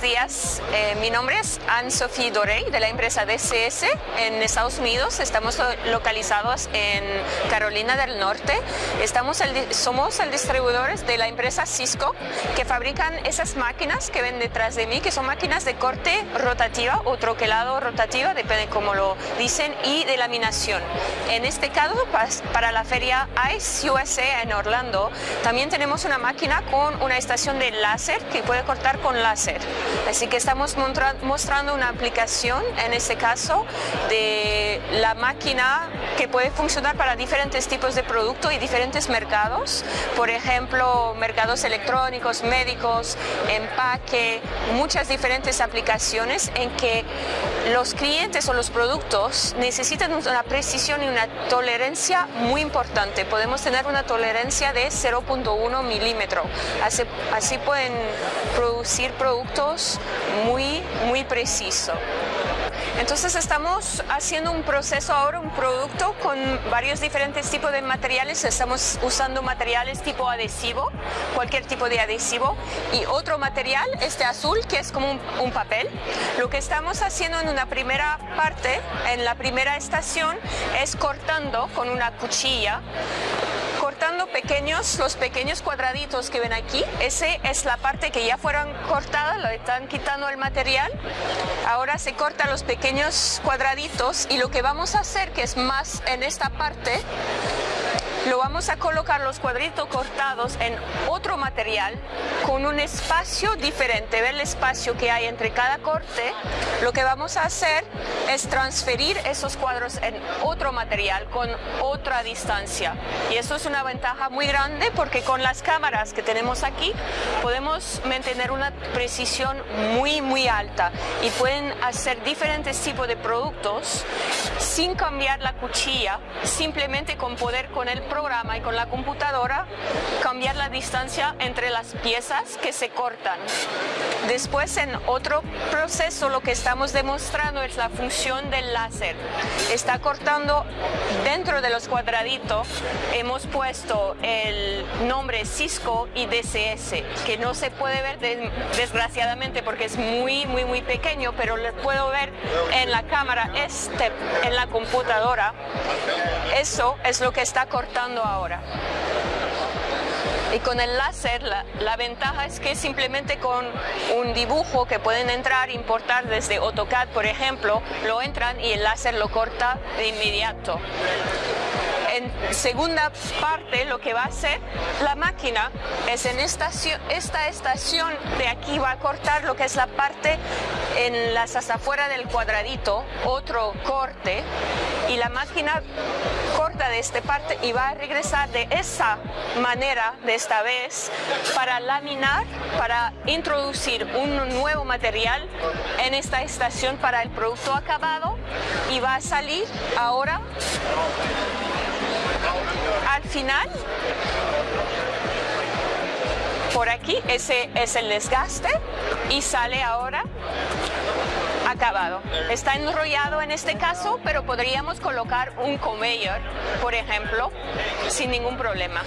días, eh, mi nombre es Anne-Sophie Dorey de la empresa DCS en Estados Unidos. Estamos localizados en Carolina del Norte. Somos el distribuidores de la empresa Cisco que fabrican esas máquinas que ven detrás de mí, que son máquinas de corte rotativa o troquelado rotativa, depende cómo lo dicen, y de laminación. En este caso, para la feria ICE USA en Orlando, también tenemos una máquina con una estación de láser que puede cortar con láser. Así que estamos mostrando una aplicación, en este caso, de la máquina que puede funcionar para diferentes tipos de productos y diferentes mercados. Por ejemplo, mercados electrónicos, médicos, empaque, muchas diferentes aplicaciones en que los clientes o los productos necesitan una precisión y una tolerancia muy importante. Podemos tener una tolerancia de 0.1 milímetro. Así, así pueden producir productos muy, muy precisos. Entonces estamos haciendo un proceso ahora, un producto con varios diferentes tipos de materiales. Estamos usando materiales tipo adhesivo, cualquier tipo de adhesivo, y otro material, este azul, que es como un, papel. Lo que estamos haciendo en una primera parte, en la primera estación, es cortando con una cuchilla cortando pequeños, los pequeños cuadraditos que ven aquí. Ese es la parte que ya fueron cortadas, lo están quitando el material. Ahora se cortan los pequeños cuadraditos y lo que vamos a hacer, que es más en esta parte, vamos a colocar los cuadritos cortados en otro material con un espacio diferente. Ver el espacio que hay entre cada corte. Lo que vamos a hacer es transferir esos cuadros en otro material con otra distancia. Y eso es una ventaja muy grande porque con las cámaras que tenemos aquí podemos mantener una precisión muy muy alta y pueden hacer diferentes tipos de productos sin cambiar la cuchilla, simplemente con poder con el programa y con la computadora cambiar la distancia entre las piezas que se cortan. Después en otro proceso lo que estamos demostrando es la función del láser. Está cortando dentro de los cuadraditos, hemos puesto el nombre Cisco y DCS, que no se puede ver desgraciadamente porque es muy muy muy pequeño, pero lo puedo ver en la cámara, este, en la computadora. Eso es lo que está cortando ahora. Y con el láser la, ventaja es que simplemente con un dibujo que pueden entrar, importar desde AutoCAD por ejemplo, lo entran y el láser lo corta de inmediato en segunda parte lo que va a hacer la máquina es en esta, esta estación de aquí va a cortar lo que es la parte en las afuera del cuadradito, otro corte y la máquina corta de esta parte y va a regresar de esa manera de esta vez para laminar, para introducir un nuevo material en esta estación para el producto acabado y va a salir ahora al final, por aquí, ese es el desgaste y sale ahora acabado. Está enrollado en este caso, pero podríamos colocar un conveyor, por ejemplo, sin ningún problema.